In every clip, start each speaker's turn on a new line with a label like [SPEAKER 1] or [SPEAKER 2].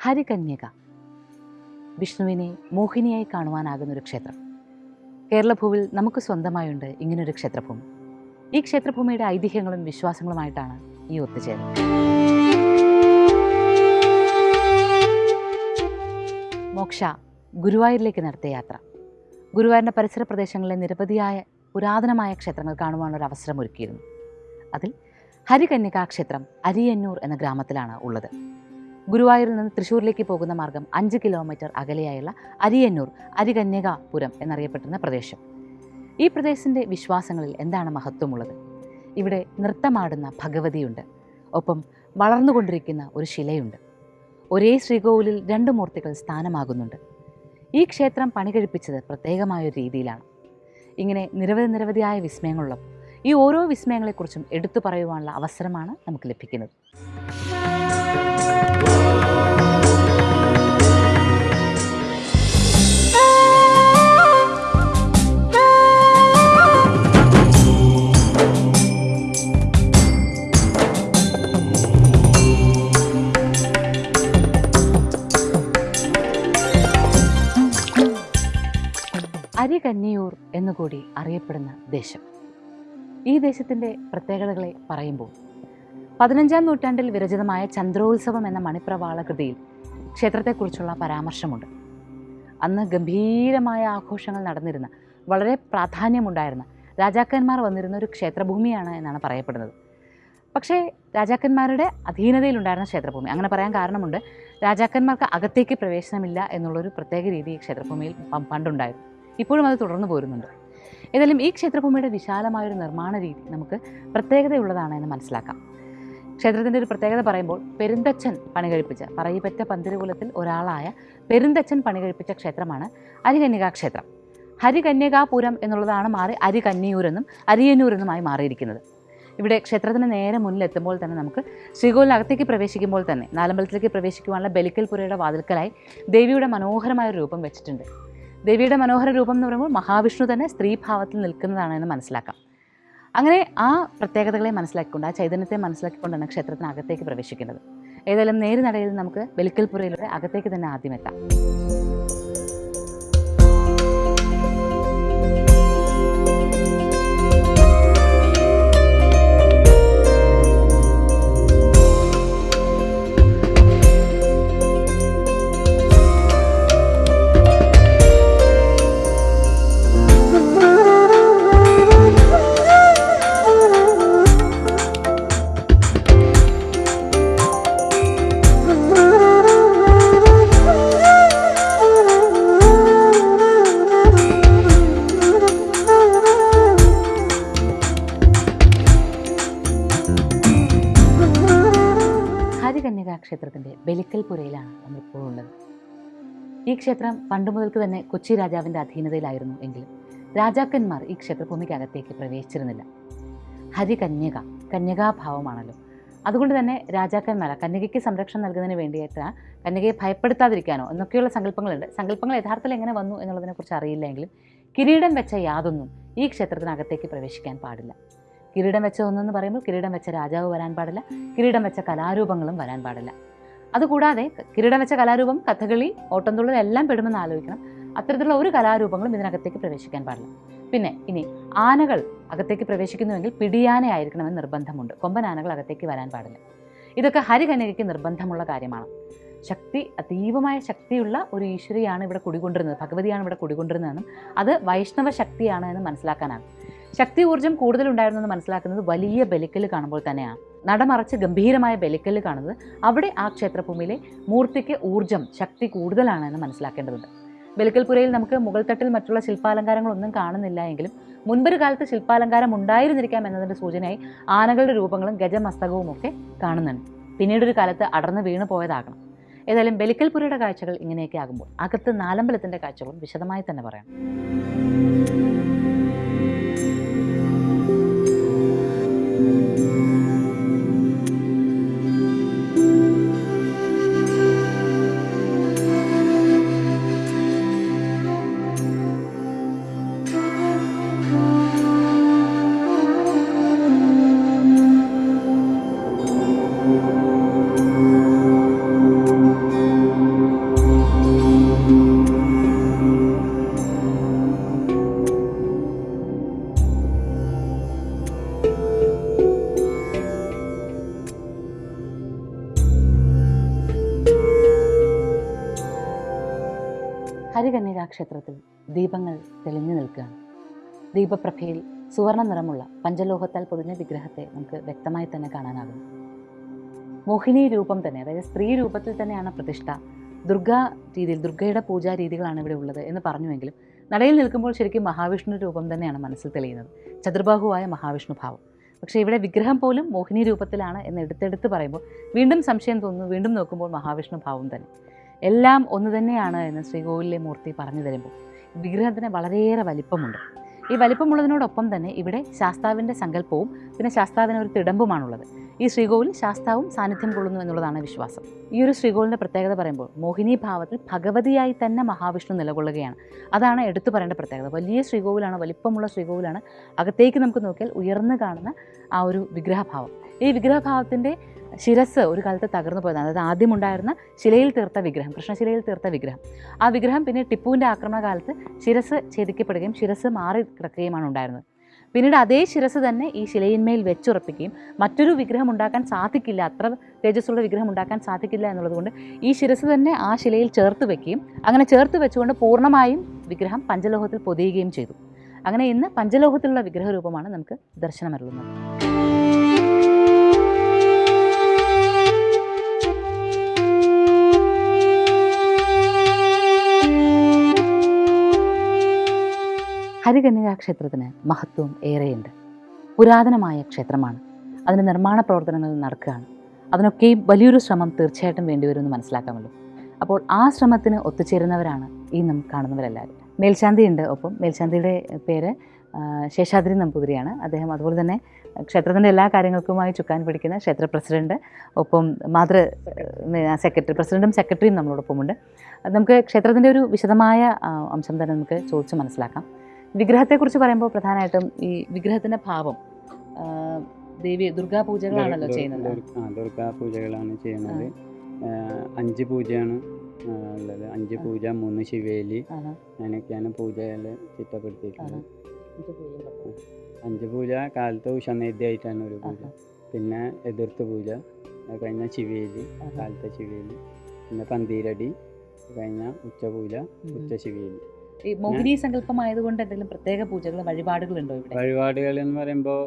[SPEAKER 1] ഹരികന്യക. വിഷ്ണുവിനെ മോഹിനിയായി കാണുവാനാകുന്ന ഒരു ക്ഷേത്രം. കേരളഭൂവിൽ നമുക്ക് സ്വന്തമായുണ്ട് ഇങ്ങനൊരു ക്ഷേത്രഭൂമി. ഈ ക്ഷേത്രഭൂമിയുടെ ഐതിഹ്യങ്ങളും വിശ്വാസങ്ങളുമായിട്ടാണ് ഈ ഒത്തുചേരൽ മോക്ഷ ഗുരുവായൂരിലേക്ക് നടത്തിയ യാത്ര. ഗുരുവായൂരിന്റെ പരിസര പ്രദേശങ്ങളിലെ നിരവധിയായ പുരാതനമായ ക്ഷേത്രങ്ങൾ കാണുവാനുള്ള ഒരു അവസരം ഒരുക്കിയിരുന്നു. അതിൽ ഹരികന്യകാ ക്ഷേത്രം അരിയന്നൂർ എന്ന ഗ്രാമത്തിലാണ് ഉള്ളത്. ഗുരുവായൂരിൽ നിന്ന് തൃശ്ശൂരിലേക്ക് പോകുന്ന മാർഗം അഞ്ച് കിലോമീറ്റർ അകലെയായുള്ള അരിയന്നൂർ അരികന്യകാപുരം എന്നറിയപ്പെടുന്ന പ്രദേശം. ഈ പ്രദേശത്തിന്റെ വിശ്വാസങ്ങളിൽ എന്താണ് മഹത്വമുള്ളത്? ഇവിടെ നൃത്തമാടുന്ന ഭഗവതിയുണ്ട്. ഒപ്പം വളർന്നുകൊണ്ടിരിക്കുന്ന ഒരു ശിലയുണ്ട്. ഒരേ ശ്രീകോവിലിൽ രണ്ട് മൂർത്തികൾ സ്ഥാനമാകുന്നുണ്ട്. ഈ ക്ഷേത്രം പണി കഴിപ്പിച്ചത് പ്രത്യേകമായ ഒരു രീതിയിലാണ്. ഇങ്ങനെ നിരവധി നിരവധിയായ വിസ്മയങ്ങളുള്ളപ്പോൾ ഈ ഓരോ വിസ്മയങ്ങളെക്കുറിച്ചും എടുത്തു പറയുവാനുള്ള അവസരമാണ് നമുക്ക് ലഭിക്കുന്നത്. എന്നുകൂടി അറിയപ്പെടുന്ന ദേശം. ഈ ദേശത്തിന്റെ പ്രത്യേകതകളെ പറയുമ്പോൾ പതിനഞ്ചാം നൂറ്റാണ്ടിൽ വിരചിതമായ ചന്ദ്രോത്സവം എന്ന മണിപ്രവാള കൃതിയിൽ ക്ഷേത്രത്തെക്കുറിച്ചുള്ള പരാമർശമുണ്ട്. അന്ന് ഗംഭീരമായ ആഘോഷങ്ങൾ നടന്നിരുന്ന വളരെ പ്രാധാന്യമുണ്ടായിരുന്ന രാജാക്കന്മാർ വന്നിരുന്ന ഒരു ക്ഷേത്രഭൂമിയാണ് എന്നാണ് പറയപ്പെടുന്നത്. പക്ഷേ രാജാക്കന്മാരുടെ അധീനതയിലുണ്ടായിരുന്ന ക്ഷേത്രഭൂമി അങ്ങനെ പറയാൻ കാരണമുണ്ട് രാജാക്കന്മാർക്ക് അകത്തേക്ക് പ്രവേശനമില്ല എന്നുള്ളൊരു പ്രത്യേക രീതി ക്ഷേത്രഭൂമിയിൽ പണ്ടുണ്ടായിരുന്നു. ഇപ്പോഴും അത് തുടർന്നു പോരുന്നുണ്ട്. ഏതായാലും ഈ ക്ഷേത്രഭൂമിയുടെ വിശാലമായൊരു നിർമ്മാണ രീതി നമുക്ക് പ്രത്യേകതയുള്ളതാണ് എന്ന് മനസ്സിലാക്കാം. ക്ഷേത്രത്തിന്റെ ഒരു പ്രത്യേകത പറയുമ്പോൾ പെരുന്തച്ഛൻ പണി കഴിപ്പിച്ച പറയിപ്പറ്റ പന്തിരുകുലത്തിൽ ഒരാളായ പെരുന്തച്ഛൻ പണി കഴിപ്പിച്ച ക്ഷേത്രമാണ് അരികന്യകാ ക്ഷേത്രം ഹരികന്യകാപുരം എന്നുള്ളതാണ് മാറി അരിയന്നൂർ എന്നുമായി മാറിയിരിക്കുന്നത്. ഇവിടെ ക്ഷേത്രത്തിന് നേരെ മുന്നിലെത്തുമ്പോൾ തന്നെ നമുക്ക് ശ്രീകോലിനകത്തേക്ക് പ്രവേശിക്കുമ്പോൾ തന്നെ നാലമ്പലത്തിലേക്ക് പ്രവേശിക്കുവാനുള്ള ബലിക്കൽ പുരയുടെ വാതിൽക്കലായി ദേവിയുടെ മനോഹരമായ രൂപം വെച്ചിട്ടുണ്ട്. ദേവിയുടെ മനോഹര രൂപം എന്ന് പറയുമ്പോൾ മഹാവിഷ്ണു തന്നെ സ്ത്രീഭാവത്തിൽ നിൽക്കുന്നതാണ് എന്ന് മനസ്സിലാക്കാം. അങ്ങനെ ആ പ്രത്യേകതകളെ മനസ്സിലാക്കിക്കൊണ്ട് ആ ചൈതന്യത്തെ മനസ്സിലാക്കിക്കൊണ്ടാണ് ക്ഷേത്രത്തിനകത്തേക്ക് പ്രവേശിക്കുന്നത്. ഏതായാലും നേര് നടയിൽ നമുക്ക് ബലിക്കൽപുരയിലൂടെ അകത്തേക്ക് തന്നെ ആദ്യം എത്താം. ഹരികന്യകാ ബലിക്കൽ പുരയിലാണ് നമ്മളിപ്പോൾ ഉള്ളത്. ഈ ക്ഷേത്രം പണ്ട് മുതൽക്ക് തന്നെ കൊച്ചി രാജാവിന്റെ അധീനതയിലായിരുന്നു എങ്കിലും രാജാക്കന്മാർ ഈ ക്ഷേത്രഭൂമിക്കകത്തേക്ക് പ്രവേശിച്ചിരുന്നില്ല. ഹരികന്യക കന്യകാഭാവമാണല്ലോ. അതുകൊണ്ട് തന്നെ രാജാക്കന്മാർ കന്യകയ്ക്ക് സംരക്ഷണം നൽകുന്നതിന് വേണ്ടിയിട്ട് കന്യകയെ ഭയപ്പെടുത്താതിരിക്കാനോ എന്നൊക്കെയുള്ള സങ്കല്പങ്ങളുണ്ട്. സങ്കല്പങ്ങൾ യഥാർത്ഥത്തിൽ എങ്ങനെ വന്നു എന്നുള്ളതിനെക്കുറിച്ച് അറിയില്ലെങ്കിലും കിരീടം വെച്ച യാതൊന്നും ഈ ക്ഷേത്രത്തിനകത്തേക്ക് പ്രവേശിക്കാൻ പാടില്ല. കിരീടം വെച്ച ഒന്നെന്ന് പറയുമ്പോൾ കിരീടം വെച്ച രാജാവ് വരാൻ പാടില്ല കിരീടം വെച്ച കലാരൂപങ്ങളും വരാൻ പാടില്ല. അതുകൂടാതെ കിരീടം വെച്ച കലാരൂപം കഥകളി ഓട്ടംതുള്ളൽ എല്ലാം പെടുമെന്ന് ആലോചിക്കണം. അത്തരത്തിലുള്ള ഒരു കലാരൂപങ്ങളും ഇതിനകത്തേക്ക് പ്രവേശിക്കാൻ പാടില്ല. പിന്നെ ഇനി ആനകൾ അകത്തേക്ക് പ്രവേശിക്കുന്നുവെങ്കിൽ പിടിയാനയായിരിക്കണമെന്ന് നിർബന്ധമുണ്ട്. കൊമ്പൻ ആനകൾ അകത്തേക്ക് വരാൻ പാടില്ല. ഇതൊക്കെ ഹരികന്യകയ്ക്ക് നിർബന്ധമുള്ള കാര്യമാണ്. ശക്തി അതീവമായ ശക്തിയുള്ള ഒരു ഈശ്വരിയാണ് ഇവിടെ കുടികൊണ്ടിരുന്നത് ഭഗവതിയാണ് ഇവിടെ കുടികൊണ്ടിരുന്നതെന്നും അത് വൈഷ്ണവ ശക്തിയാണ് എന്ന് മനസ്സിലാക്കാനാകും ശക്തി ഊർജം കൂടുതലുണ്ടായിരുന്നു എന്ന് മനസ്സിലാക്കുന്നത് വലിയ ബലിക്കൽ കാണുമ്പോൾ തന്നെയാണ്. നടമറച്ച് ഗംഭീരമായ ബലിക്കൽ കാണുന്നത് അവിടെ ആ ക്ഷേത്രഭൂമിയിലെ മൂർത്തിക്ക് ഊർജം ശക്തി കൂടുതലാണ് എന്ന് മനസ്സിലാക്കേണ്ടതുണ്ട്. ബലിക്കൽപുരയിൽ നമുക്ക് മുഗൾ തട്ടിൽ മറ്റുള്ള ശില്പാലങ്കാരങ്ങളൊന്നും കാണുന്നില്ല എങ്കിലും മുൻപൊരു കാലത്ത് ശില്പാലങ്കാരം ഉണ്ടായിരുന്നിരിക്കാം എന്നതിന്റെ സൂചനയായി ആനകളുടെ രൂപങ്ങളും ഗജമസ്തകവും ഒക്കെ കാണുന്നുണ്ട്. പിന്നീടൊരു കാലത്ത് അടർന്ന് വീണു പോയതാകണം. ഏതായാലും ബലിക്കൽപുരയുടെ കാഴ്ചകൾ ഇങ്ങനെയൊക്കെ ആകുമ്പോൾ അകത്ത് നാലമ്പലത്തിന്റെ കാഴ്ചകളും വിശദമായി തന്നെ പറയാം. ക്ഷേത്രത്തിൽ ദീപങ്ങൾ തെളിഞ്ഞു നിൽക്കുകയാണ്. ദീപപ്രഭയിൽ സുവർണ നിറമുള്ള പഞ്ചലോഹത്താൽ പൊതിഞ്ഞ വിഗ്രഹത്തെ നമുക്ക് വ്യക്തമായി തന്നെ കാണാനാകും മോഹിനി രൂപം തന്നെ അതായത് സ്ത്രീ രൂപത്തിൽ തന്നെയാണ് പ്രതിഷ്ഠ. ദുർഗാ രീതിയിൽ ദുർഗയുടെ പൂജാ രീതികളാണ് ഇവിടെ ഉള്ളത് എന്ന് പറഞ്ഞുവെങ്കിലും നടയിൽ നിൽക്കുമ്പോൾ ശരിക്കും മഹാവിഷ്ണു രൂപം തന്നെയാണ് മനസ്സിൽ തെളിയുന്നത്. ചതുർബാഹുവായ മഹാവിഷ്ണു ഭാവം. പക്ഷേ ഇവിടെ വിഗ്രഹം പോലും മോഹിനി രൂപത്തിലാണ് എന്ന് എടുത്തെടുത്ത് പറയുമ്പോൾ വീണ്ടും സംശയം തോന്നുന്നു വീണ്ടും നോക്കുമ്പോൾ മഹാവിഷ്ണു ഭാവം തന്നെ. എല്ലാം ഒന്ന് തന്നെയാണ് എന്ന് ശ്രീകോവിലെ മൂർത്തി പറഞ്ഞു തരുമ്പോൾ വിഗ്രഹത്തിന് വളരെയേറെ വലിപ്പമുണ്ട്. ഈ വലിപ്പമുള്ളതിനോടൊപ്പം തന്നെ ഇവിടെ ശാസ്താവിന്റെ സങ്കല്പവും പിന്നെ ശാസ്താവിന് ഒരു തിടമ്പുമാണുള്ളത്. ഈ ശ്രീകോവിൽ ശാസ്താവും സാന്നിധ്യം കൊള്ളുന്നു എന്നുള്ളതാണ് വിശ്വാസം. ഈ ഒരു ശ്രീകോവിലിന്റെ പ്രത്യേകത പറയുമ്പോൾ മോഹിനി ഭാവത്തിൽ ഭഗവതിയായി തന്നെ മഹാവിഷ്ണു നിലകൊള്ളുകയാണ്. അതാണ് എടുത്തു പറയേണ്ട പ്രത്യേകത. വലിയ ശ്രീകോവിലാണ് വലിപ്പമുള്ള ശ്രീകോവിലാണ് അകത്തേക്ക് നമുക്ക് നോക്കിയാൽ ഉയർന്നു കാണുന്ന ആ ഒരു വിഗ്രഹഭാവം. ഈ വിഗ്രഹഭാവത്തിന്റെ ശിരസ് ഒരു കാലത്ത് തകർന്നു പോയതാണ്. അതായത് ആദ്യമുണ്ടായിരുന്ന ശിലയിൽ തീർത്ത വിഗ്രഹം കൃഷ്ണശിലയിൽ തീർത്ത വിഗ്രഹം. ആ വിഗ്രഹം പിന്നെ ടിപ്പുവിന്റെ ആക്രമണകാലത്ത് ശിരസ് ഛേദിക്കപ്പെടുകയും ശിരസ് മാറി കിടക്കുകയുമാണ് ഉണ്ടായിരുന്നത്. പിന്നീട് അതേ ശിരസ് തന്നെ ഈ ശിലയിന്മേൽ വെച്ചുറപ്പിക്കുകയും മറ്റൊരു വിഗ്രഹം ഉണ്ടാക്കാൻ സാധിക്കില്ല അത്ര തേജസ്സുള്ള വിഗ്രഹം ഉണ്ടാക്കാൻ സാധിക്കില്ല എന്നുള്ളതുകൊണ്ട് ഈ ശിരസ് തന്നെ ആ ശിലയിൽ ചേർത്ത് വെക്കുകയും അങ്ങനെ ചേർത്ത് വെച്ചുകൊണ്ട് പൂർണമായും വിഗ്രഹം പഞ്ചലോഹത്തിൽ പൊതിയുകയും ചെയ്തു. അങ്ങനെ ഇന്ന് പഞ്ചലോഹത്തിലുള്ള വിഗ്രഹ രൂപമാണ് നമുക്ക് ദർശനമരുളുന്നത്. ഹരികന്യകാ ക്ഷേത്രത്തിന് മഹത്വം ഏറെയുണ്ട്. പുരാതനമായ ക്ഷേത്രമാണ്. അതിന്റെ നിർമ്മാണ പ്രവർത്തനങ്ങൾ നടക്കുകയാണ്. അതിനൊക്കെയും വലിയൊരു ശ്രമം തീർച്ചയായിട്ടും വേണ്ടിവരുമെന്ന് മനസ്സിലാക്കാമല്ലോ. അപ്പോൾ ആ ശ്രമത്തിന് ഒത്തുചേരുന്നവരാണ് ഈ നാം കാണുന്നവരെല്ലാവരും. മേൽശാന്തി ഉണ്ട് ഒപ്പം മേൽശാന്തിയുടെ പേര് ശേഷാദ്രി നമ്പൂതിരിയാണ്. അദ്ദേഹം അതുപോലെ തന്നെ ക്ഷേത്രത്തിന്റെ എല്ലാ കാര്യങ്ങൾക്കുമായി ചുക്കാൻ പിടിക്കുന്ന ക്ഷേത്ര പ്രസിഡന്റ് ഒപ്പം മാതൃ സെക്രട്ടറി പ്രസിഡന്റും സെക്രട്ടറിയും നമ്മളോടൊപ്പമുണ്ട്. നമുക്ക് ക്ഷേത്രത്തിന്റെ ഒരു വിശദമായ അംശം തന്നെ നമുക്ക് ചോദിച്ച് മനസ്സിലാക്കാം. വിഗ്രഹത്തെക്കുറിച്ച് പറയുമ്പോൾ പ്രധാനമായിട്ടും ഈ വിഗ്രഹത്തിന്റെ ഭാവം ദേവി ദുർഗാ പൂജകളാണല്ലോ ചെയ്യുന്നത്.
[SPEAKER 2] ദുർഗാ പൂജകളാണ് ചെയ്യുന്നത്. അഞ്ച് പൂജയാണ് ഉള്ളത്. അഞ്ച് പൂജ മൂന്ന് ശിവേലി. അങ്ങനെയൊക്കെയാണ് പൂജകൾ ചിട്ടപ്പെടുത്തിയിട്ടുള്ളത്. അഞ്ച് പൂജ കാലത്ത് ഉഷനേദ്യമായിട്ടാണ് ഒരു പൂജ. പിന്നെ എതിർത്ത് പൂജ കഴിഞ്ഞ ശിവേലി കാലത്തെ ശിവേലി. പിന്നെ പന്തീരടി കഴിഞ്ഞ ഉച്ചപൂജ ഉച്ച ശിവേലി
[SPEAKER 1] ഈ മോഹിനി സങ്കല്പമായതുകൊണ്ട് എന്തെങ്കിലും പ്രത്യേക പൂജകൾ വഴിപാടുകളുണ്ടോ ഇവിടെ?
[SPEAKER 2] വഴിപാടുകൾ എന്ന് പറയുമ്പോൾ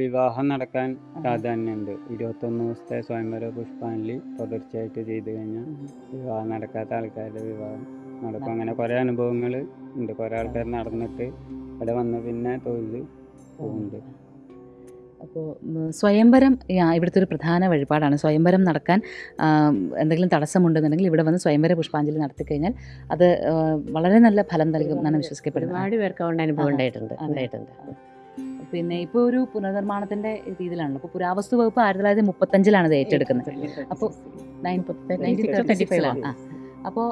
[SPEAKER 2] വിവാഹം നടക്കാൻ പ്രാധാന്യമുണ്ട്. ഇരുപത്തൊന്ന് ദിവസത്തെ സ്വയംവര പുഷ്പാഞ്ജലി തുടർച്ചയായിട്ട് ചെയ്തു കഴിഞ്ഞാൽ വിവാഹം നടക്കാത്ത ആൾക്കാരുടെ വിവാഹം നടക്കും. അങ്ങനെ കുറേ അനുഭവങ്ങൾ ഉണ്ട്. കുറേ ആൾക്കാർ നടന്നിട്ട് ഇവിടെ വന്ന് പിന്നെ തൊഴിൽ പോകുന്നുണ്ട്.
[SPEAKER 1] അപ്പോൾ സ്വയംവരം ഇവിടുത്തെ ഒരു പ്രധാന വഴിപാടാണ്. സ്വയംവരം നടക്കാൻ എന്തെങ്കിലും തടസ്സമുണ്ടെന്നുണ്ടെങ്കിൽ ഇവിടെ വന്ന് സ്വയംവര പുഷ്പാഞ്ജലി നടത്തി കഴിഞ്ഞാൽ അത് വളരെ നല്ല ഫലം നൽകും എന്നാണ് വിശ്വസിക്കപ്പെടുന്നത്.
[SPEAKER 3] ഒരുപാട് പേർക്ക് അതുകൊണ്ട് അനുഭവം. ഉണ്ടായിട്ടുണ്ട്. ഉണ്ടായിട്ടുണ്ട്.
[SPEAKER 1] പിന്നെ ഇപ്പോൾ ഒരു പുനർനിർമ്മാണത്തിന്റെ രീതിയിലാണല്ലോ. അപ്പോൾ പുരാവസ്തു വകുപ്പ് ആയിരത്തി തൊള്ളായിരത്തി മുപ്പത്തഞ്ചിലാണ് ഇത് ഏറ്റെടുക്കുന്നത്. അപ്പോൾ നയന്റീൻ തേർട്ടി ഫൈവ് ആ അപ്പോൾ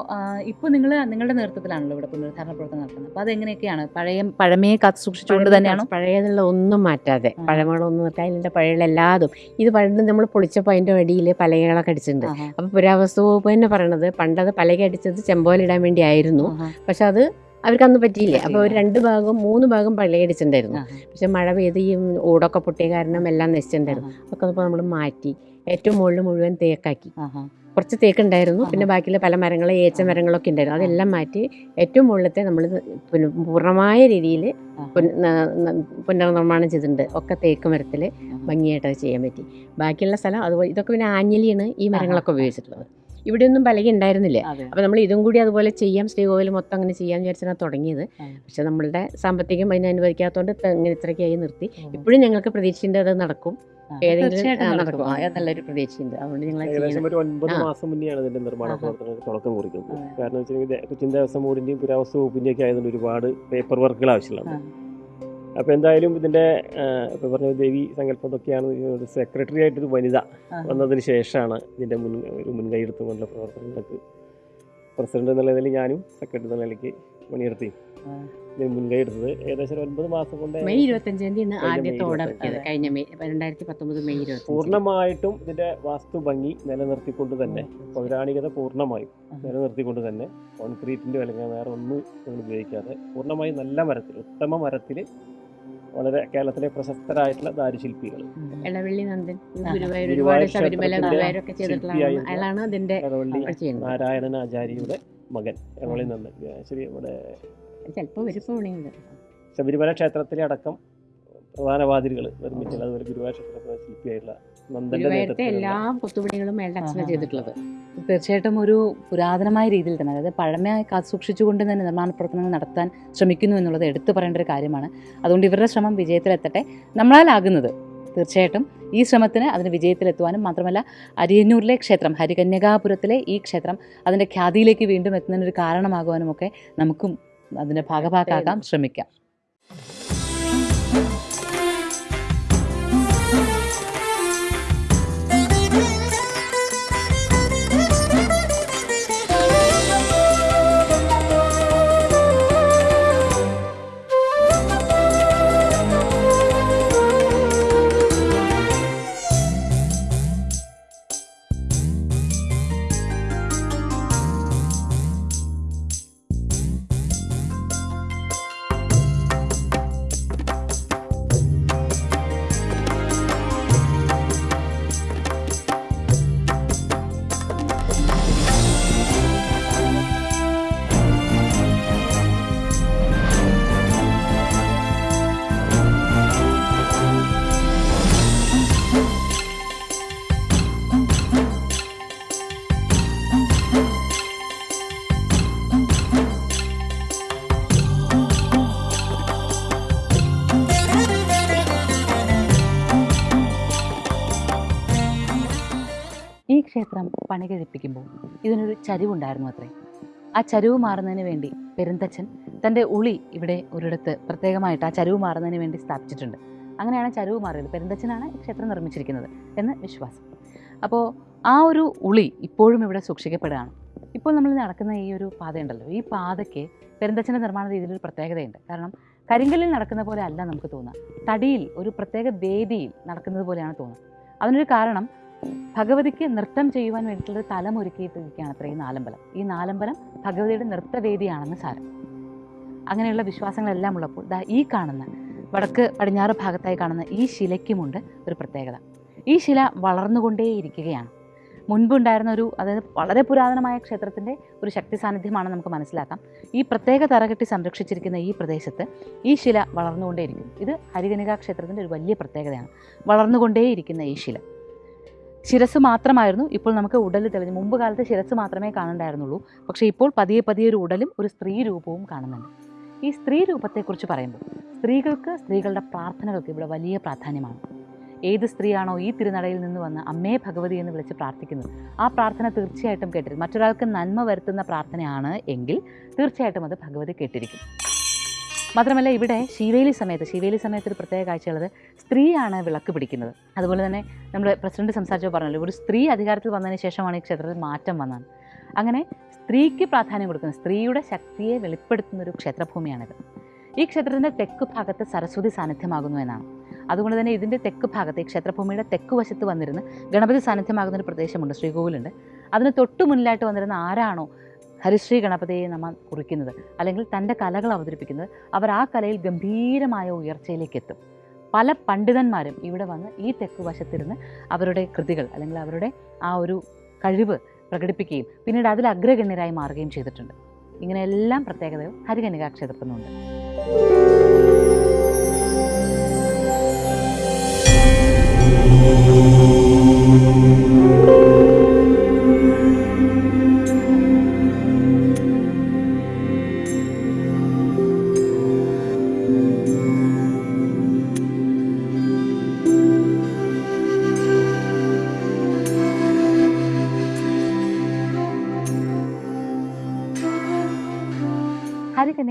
[SPEAKER 1] ഇപ്പോൾ നിങ്ങൾ നിങ്ങളുടെ നേതൃത്വത്തിലാണല്ലോ ഇവിടെ പുനരുദ്ധാരണ പ്രവർത്തനം നടത്തുന്നത്. അപ്പോൾ അതെങ്ങനെയൊക്കെയാണ്? പഴയ പഴമയെ കാത്തു സൂക്ഷിച്ചുകൊണ്ട് തന്നെയാണ്?
[SPEAKER 3] പഴയതുള്ള ഒന്നും മാറ്റാതെ. പഴമകളൊന്നും നിർത്താൻ അതിന്റെ പഴയ എല്ലാതും ഇത് പണ്ട് നമ്മൾ പൊളിച്ചപ്പോൾ അതിന്റെ അടിയിൽ പലകകളൊക്കെ അടിച്ചിട്ടുണ്ട്. അപ്പോൾ പുരാവസ്തു വകുപ്പ് തന്നെ പറയണത് പണ്ടത് പലക അടിച്ചത് ചെമ്പോലിടാൻ വേണ്ടി ആയിരുന്നു പക്ഷെ അത് അവർക്ക് അന്ന് പറ്റിയില്ല. അപ്പോൾ ഒരു രണ്ട് ഭാഗം മൂന്ന് ഭാഗം
[SPEAKER 1] പള്ളിയടിച്ചിട്ടുണ്ടായിരുന്നു
[SPEAKER 3] പക്ഷെ മഴ പെയ്ത് ഈ ഓടൊക്കെ പൊട്ടിയ കാരണം എല്ലാം നശിച്ചിട്ടുണ്ടായിരുന്നു.
[SPEAKER 1] അപ്പോൾ
[SPEAKER 3] അതൊക്കെ നമ്മൾ മാറ്റി ഏറ്റവും മുകളിൽ മുഴുവൻ തേക്കാക്കി. കുറച്ച്
[SPEAKER 1] തേക്കുണ്ടായിരുന്നു.
[SPEAKER 3] പിന്നെ ബാക്കിയുള്ള പല മരങ്ങൾ ഏച്ച മരങ്ങളൊക്കെ ഉണ്ടായിരുന്നു. അതെല്ലാം മാറ്റി ഏറ്റവും മുകളിലത്തെ നമ്മൾ പിന്നെ പൂർണമായ രീതിയിൽ. പുനർനിർമ്മാണം ചെയ്തിട്ടുണ്ട്. ഒക്കെ തേക്ക് മരത്തിൽ ഭംഗിയായിട്ട് അത് ചെയ്യാൻ പറ്റി. ബാക്കിയുള്ള സ്ഥലം അതുപോലെ ഇതൊക്കെ പിന്നെ ആഞ്ഞലിയാണ് ഈ മരങ്ങളൊക്കെ. ഉപയോഗിച്ചിട്ടുള്ളത്. ഇവിടെയൊന്നും ഒന്നും ഉണ്ടായിരുന്നില്ല.
[SPEAKER 1] ഉണ്ടായിരുന്നില്ലേ
[SPEAKER 3] അപ്പോൾ നമ്മൾ ഇതും കൂടി അതുപോലെ ചെയ്യാം. ശ്രീകോവിൽ മൊത്തം അങ്ങനെ ചെയ്യാൻ വിചാരിച്ചാണ് തുടങ്ങിയത്. പക്ഷെ നമ്മളുടെ സാമ്പത്തികം അതിനെ അനുവദിക്കാത്തതുകൊണ്ട് ഇങ്ങനെ ഇത്രയ്ക്കായി നിർത്തി. ഇപ്പോഴും ഞങ്ങൾക്ക് പ്രതീക്ഷയുണ്ട് അത് നടക്കും. ഏതെങ്കിലും
[SPEAKER 1] നടക്കും.
[SPEAKER 3] നല്ലൊരു പ്രതീക്ഷയുണ്ട്. അതുകൊണ്ട് ഞങ്ങൾ
[SPEAKER 4] ഒരു ഒൻപത് മാസം മുന്നെയാണ് ഇതിന്റെ നിർമ്മാണ. പ്രവർത്തനങ്ങൾക്ക് തുടക്കം കുറിക്കുന്നത്. കാരണം വെച്ചിട്ടുണ്ടെങ്കിൽ കൊച്ചിൻ ദേവസ്വം ബോർഡിന്റെയും പുരാവസ്തു വകുപ്പിന്റെയും ഒക്കെ ആയതുകൊണ്ട് ഒരുപാട് പേപ്പർ വർക്കുകൾ ആവശ്യമുണ്ട്
[SPEAKER 1] ആ.
[SPEAKER 4] അപ്പൊ എന്തായാലും ഇതിന്റെ ഇപ്പോൾ ഇപ്പൊ പറഞ്ഞ ദേവി സങ്കല്പം ഇതൊക്കെയാണ് സെക്രട്ടറി ആയിട്ടൊരു വനിത. വന്നതിന് ശേഷമാണ് ഇതിന്റെ മുൻ ഒരു മുൻകൈ എടുത്തുകൊണ്ടുള്ള പ്രവർത്തനങ്ങൾക്ക് പ്രസിഡന്റ് എന്നുള്ള നിലയിൽ ഞാനും സെക്രട്ടറി എന്ന നിലയ്ക്ക് പണിയെടുത്തി മുൻകൈ എടുത്തത് ഏകദേശം ഒൻപത് മാസം കൊണ്ട്
[SPEAKER 3] മെയ് ഇരുപത്തഞ്ചാം
[SPEAKER 4] കഴിഞ്ഞ
[SPEAKER 3] ആദ്യത്തെ
[SPEAKER 4] മെയ്
[SPEAKER 3] ഓർഡർ കഴിഞ്ഞ മെയ് രണ്ടായിരത്തി പത്തൊമ്പത് മെയ് ഇരുപത്തി
[SPEAKER 4] പൂർണമായിട്ടും ഇതിന്റെ വാസ്തു ഭംഗി നിലനിർത്തിക്കൊണ്ട് തന്നെ പൗരാണികത
[SPEAKER 1] പൂർണമായും.
[SPEAKER 4] നിലനിർത്തിക്കൊണ്ട് തന്നെ കോൺക്രീറ്റിന്റെ അല്ലെങ്കിൽ വേറെ ഒന്നും നമ്മൾ ഉപയോഗിക്കാതെ പൂർണമായും നല്ല മരത്തിൽ ഉത്തമ മരത്തിൽ വളരെ കേരളത്തിലെ പ്രശസ്തരായിട്ടുള്ള ദാരുശില്പികൾ.
[SPEAKER 3] ഇളവള്ളി നന്ദൻ. ഗുരുവായൂർ ശബരിമല ഗുരുവായൂരൊക്കെ ചെയ്തിട്ടുള്ള അയാളാണ് അതിന്റെ
[SPEAKER 4] നാരായണൻ ആചാര്യയുടെ മകൻ എറണാകുളത്തിൽ നന്ദൻ. ശരി ഇവിടെ ശബരിമല ക്ഷേത്രത്തിലെ അടക്കം പ്രധാന വാതിലുകൾ നിർമ്മിച്ചത്. അതുപോലെ ഗുരുവായൂർ ക്ഷേത്രത്തിലെ ശില്പിയായിട്ടുള്ള
[SPEAKER 3] ഗുരുവായൂരത്തെ എല്ലാ കൊത്തുപണികളും അച്ഛനാണ് ചെയ്തിട്ടുള്ളത്.
[SPEAKER 1] തീർച്ചയായിട്ടും ഒരു പുരാതനമായ രീതിയിൽ തന്നെ അതായത് പഴമയായി കാത്തു സൂക്ഷിച്ചുകൊണ്ട് തന്നെ നിർമ്മാണ പ്രവർത്തനങ്ങൾ നടത്താൻ ശ്രമിക്കുന്നു എന്നുള്ളത് എടുത്തു പറയേണ്ട ഒരു കാര്യമാണ്. അതുകൊണ്ട് ഇവരുടെ ശ്രമം വിജയത്തിലെത്തട്ടെ. നമ്മളാലാകുന്നത്. തീർച്ചയായിട്ടും ഈ ശ്രമത്തിന് അതിന് വിജയത്തിലെത്തുവാനും മാത്രമല്ല അരിയന്നൂരിലെ ക്ഷേത്രം ഹരികന്യകാപുരത്തിലെ ഈ ക്ഷേത്രം അതിന്റെ ഖ്യാതിയിലേക്ക് വീണ്ടും എത്തുന്നതിനൊരു കാരണമാകുവാനും ഒക്കെ നമുക്കും അതിന്റെ ഭാഗഭാക്കാക്കാൻ ശ്രമിക്കാം. ക്ഷേത്രം പണികഴിപ്പിക്കുമ്പോൾ ഇതിനൊരു ചരിവുണ്ടായിരുന്നു അത്രേ. ആ ചരിവ് മാറുന്നതിന് വേണ്ടി പെരുന്തച്ഛൻ തന്റെ ഉളി ഇവിടെ ഒരിടത്ത് പ്രത്യേകമായിട്ട് ആ ചരിവ് മാറുന്നതിന് വേണ്ടി സ്ഥാപിച്ചിട്ടുണ്ട്. അങ്ങനെയാണ് ചരിവ് മാറിയത്. പെരുന്തച്ഛനാണ് ക്ഷേത്രം നിർമ്മിച്ചിരിക്കുന്നത് എന്ന് വിശ്വാസം. അപ്പോൾ ആ ഒരു ഉളി ഇപ്പോഴും ഇവിടെ സൂക്ഷിക്കപ്പെടുകയാണ്. ഇപ്പോൾ നമ്മൾ നടക്കുന്ന ഈ ഒരു പാതയുണ്ടല്ലോ. ഈ പാതയ്ക്ക് പെരുന്തച്ഛന്റെ നിർമ്മാണ രീതിയിൽ ഒരു പ്രത്യേകതയുണ്ട്. കാരണം കരിങ്കല്ലിൽ നടക്കുന്ന പോലെ അല്ല നമുക്ക് തോന്നുക. തടിയിൽ ഒരു പ്രത്യേക വേദിയിൽ നടക്കുന്നത് പോലെയാണ് തോന്നുന്നത് അതിനൊരു കാരണം ഭഗവതിക്ക് നൃത്തം ചെയ്യുവാൻ വേണ്ടിയിട്ടുള്ള തലം ഒരുക്കിയിട്ടിരിക്കുകയാണ് അത്ര ഈ നാലമ്പലം. ഈ നാലമ്പലം ഭഗവതിയുടെ നൃത്തവേദിയാണെന്ന് സാരം. അങ്ങനെയുള്ള വിശ്വാസങ്ങളെല്ലാം ഉള്ളപ്പോൾ ദാ ഈ കാണുന്ന വടക്ക് പടിഞ്ഞാറ് ഭാഗത്തായി കാണുന്ന ഈ ശിലയ്ക്കുമുണ്ട് ഒരു പ്രത്യേകത. ഈ ശില വളർന്നുകൊണ്ടേയിരിക്കുകയാണ്. മുൻപുണ്ടായിരുന്ന ഒരു അതായത് വളരെ പുരാതനമായ ക്ഷേത്രത്തിന്റെ ഒരു ശക്തി സാന്നിധ്യമാണ് നമുക്ക് മനസ്സിലാക്കാം. ഈ പ്രത്യേക തറകെട്ടി സംരക്ഷിച്ചിരിക്കുന്ന ഈ പ്രദേശത്ത് ഈ ശില വളർന്നുകൊണ്ടേയിരിക്കും ഇത് ഹരികനിക ക്ഷേത്രത്തിന്റെ ഒരു വലിയ പ്രത്യേകതയാണ്. വളർന്നുകൊണ്ടേയിരിക്കുന്ന ഈ ശില. ശിരസ് മാത്രമായിരുന്നു ഇപ്പോൾ നമുക്ക് ഉടൽ തെളിഞ്ഞു. മുമ്പ് കാലത്ത് ശിരസ് മാത്രമേ കാണണ്ടായിരുന്നുള്ളൂ. പക്ഷേ ഇപ്പോൾ പതിയെ പതിയെ ഒരു ഉടലും ഒരു സ്ത്രീ രൂപവും കാണുന്നുണ്ട്. ഈ സ്ത്രീ രൂപത്തെക്കുറിച്ച് പറയുമ്പോൾ സ്ത്രീകൾക്ക് സ്ത്രീകളുടെ പ്രാർത്ഥനകൾക്ക് ഇവിടെ വലിയ പ്രാധാന്യമാണ്. ഏത് സ്ത്രീയാണോ ഈ തിരുനടയിൽ നിന്ന് വന്ന് അമ്മേ ഭഗവതി എന്ന് വിളിച്ച് പ്രാർത്ഥിക്കുന്നത് ആ പ്രാർത്ഥന തീർച്ചയായിട്ടും കേട്ടിരിക്കും. മറ്റൊരാൾക്ക് നന്മ വരുത്തുന്ന പ്രാർത്ഥനയാണ് എങ്കിൽ തീർച്ചയായിട്ടും അത് ഭഗവതി കേട്ടിരിക്കും. മാത്രമല്ല ഇവിടെ ശിവേലി സമയത്ത് ശിവേലി സമയത്ത് ഒരു പ്രത്യേക കാഴ്ചയുള്ളത് സ്ത്രീയാണ് വിളക്ക് പിടിക്കുന്നത്. അതുപോലെ തന്നെ നമ്മൾ പ്രസിഡന്റ് സംസാരിച്ചപ്പോൾ പറഞ്ഞല്ലോ ഒരു സ്ത്രീ അധികാരത്തിൽ വന്നതിന് ശേഷമാണ് ഈ ക്ഷേത്രത്തിൽ മാറ്റം വന്നത്. അങ്ങനെ സ്ത്രീക്ക് പ്രാധാന്യം കൊടുക്കുന്ന സ്ത്രീയുടെ ശക്തിയെ വെളിപ്പെടുത്തുന്ന ഒരു ക്ഷേത്രഭൂമിയാണിത്. ഈ ക്ഷേത്രത്തിന്റെ തെക്ക് ഭാഗത്ത് സരസ്വതി സാന്നിധ്യമാകുന്നു എന്നാണ്. അതുകൊണ്ട് തന്നെ ഇതിന്റെ തെക്ക് ഭാഗത്ത് ഈ ക്ഷേത്രഭൂമിയുടെ തെക്ക് വശത്ത് വന്നിരുന്ന് ഗണപതി സാന്നിധ്യമാകുന്ന ഒരു പ്രദേശമുണ്ട് ശ്രീകോവിലുണ്ട്. അതിന് തൊട്ടു മുന്നിലായിട്ട് വന്നിരുന്ന ആരാണോ ഹരിശ്രീ ഗണപതിയെ നമ്മൾ കുറിക്കുന്നത് അല്ലെങ്കിൽ തന്റെ കലകൾ അവതരിപ്പിക്കുന്നത് അവർ ആ കലയിൽ ഗംഭീരമായ ഉയർച്ചയിലേക്ക് എത്തും. പല പണ്ഡിതന്മാരും ഇവിടെ വന്ന് ഈ തെക്ക് വശത്തിരുന്ന് അവരുടെ കൃതികൾ അല്ലെങ്കിൽ അവരുടെ ആ ഒരു കഴിവ് പ്രകടിപ്പിക്കുകയും പിന്നീട് അതിൽ അഗ്രഗണ്യരായി മാറുകയും ചെയ്തിട്ടുണ്ട്. ഇങ്ങനെയെല്ലാം പ്രത്യേകതകൾ ഹരികനികാ ക്ഷേത്രത്തിനുണ്ട്.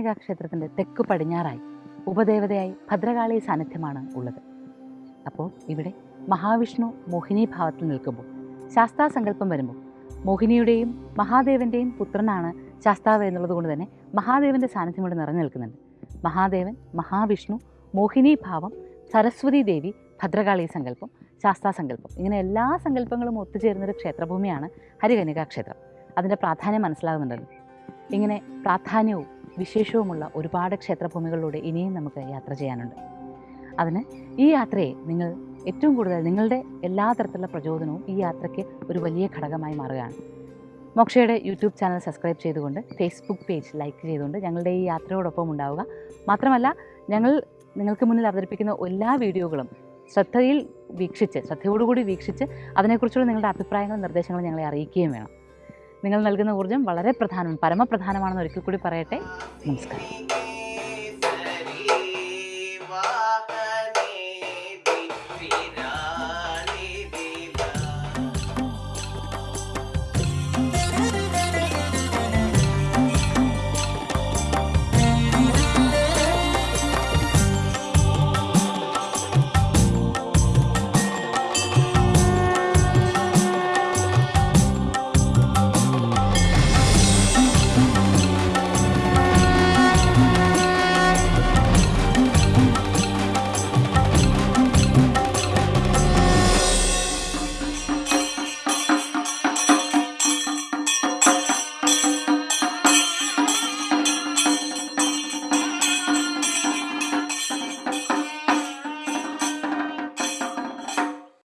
[SPEAKER 1] ഹരികന്യകാ ക്ഷേത്രത്തിന്റെ തെക്ക് പടിഞ്ഞാറായി ഉപദേവതയായി ഭദ്രകാളി സാന്നിധ്യമാണ് ഉള്ളത്. അപ്പോൾ ഇവിടെ മഹാവിഷ്ണു മോഹിനി ഭാവത്തിൽ നിൽക്കുമ്പോൾ ശാസ്താ സങ്കല്പം വരുമ്പോൾ മോഹിനിയുടെയും മഹാദേവന്റെയും പുത്രനാണ് ശാസ്താവ് എന്നുള്ളത് കൊണ്ട് തന്നെ മഹാദേവന്റെ സാന്നിധ്യം ഇവിടെ നിറഞ്ഞു നിൽക്കുന്നുണ്ട്. മഹാദേവൻ മഹാവിഷ്ണു മോഹിനി ഭാവം സരസ്വതി ദേവി ഭദ്രകാളി സങ്കല്പം ശാസ്താസങ്കല്പം ഇങ്ങനെ എല്ലാ സങ്കല്പങ്ങളും ഒത്തുചേരുന്നൊരു ക്ഷേത്രഭൂമിയാണ് ഹരികന്യകാ ക്ഷേത്രം അതിന്റെ പ്രാധാന്യം മനസ്സിലാകുന്നുണ്ടല്ലോ. ഇങ്ങനെ പ്രാധാന്യവും വിശേഷവുമുള്ള ഒരുപാട് ക്ഷേത്രഭൂമികളിലൂടെ ഇനിയും നമുക്ക് യാത്ര ചെയ്യാനുണ്ട്. അതിന് ഈ യാത്രയെ നിങ്ങൾ ഏറ്റവും കൂടുതൽ നിങ്ങളുടെ എല്ലാ തരത്തിലുള്ള പ്രചോദനവും ഈ യാത്രയ്ക്ക് ഒരു വലിയ ഘടകമായി മാറുകയാണ്. മോക്ഷയുടെ യൂട്യൂബ് ചാനൽ സബ്സ്ക്രൈബ് ചെയ്തുകൊണ്ട് ഫേസ്ബുക്ക് പേജ് ലൈക്ക് ചെയ്തുകൊണ്ട് ഞങ്ങളുടെ ഈ യാത്രയോടൊപ്പം ഉണ്ടാവുക. മാത്രമല്ല ഞങ്ങൾ നിങ്ങൾക്ക് മുന്നിൽ അവതരിപ്പിക്കുന്ന എല്ലാ വീഡിയോകളും ശ്രദ്ധയിൽ വീക്ഷിച്ച് ശ്രദ്ധയോടുകൂടി വീക്ഷിച്ച് അതിനെക്കുറിച്ചുള്ള നിങ്ങളുടെ അഭിപ്രായങ്ങളും നിർദ്ദേശങ്ങളും ഞങ്ങളെ അറിയിക്കുകയും വേണം. നിങ്ങൾ നൽകുന്ന ഊർജം വളരെ പ്രധാനം പരമപ്രധാനമാണെന്ന് ഒരിക്കൽ കൂടി പറയട്ടെ. നമസ്കാരം.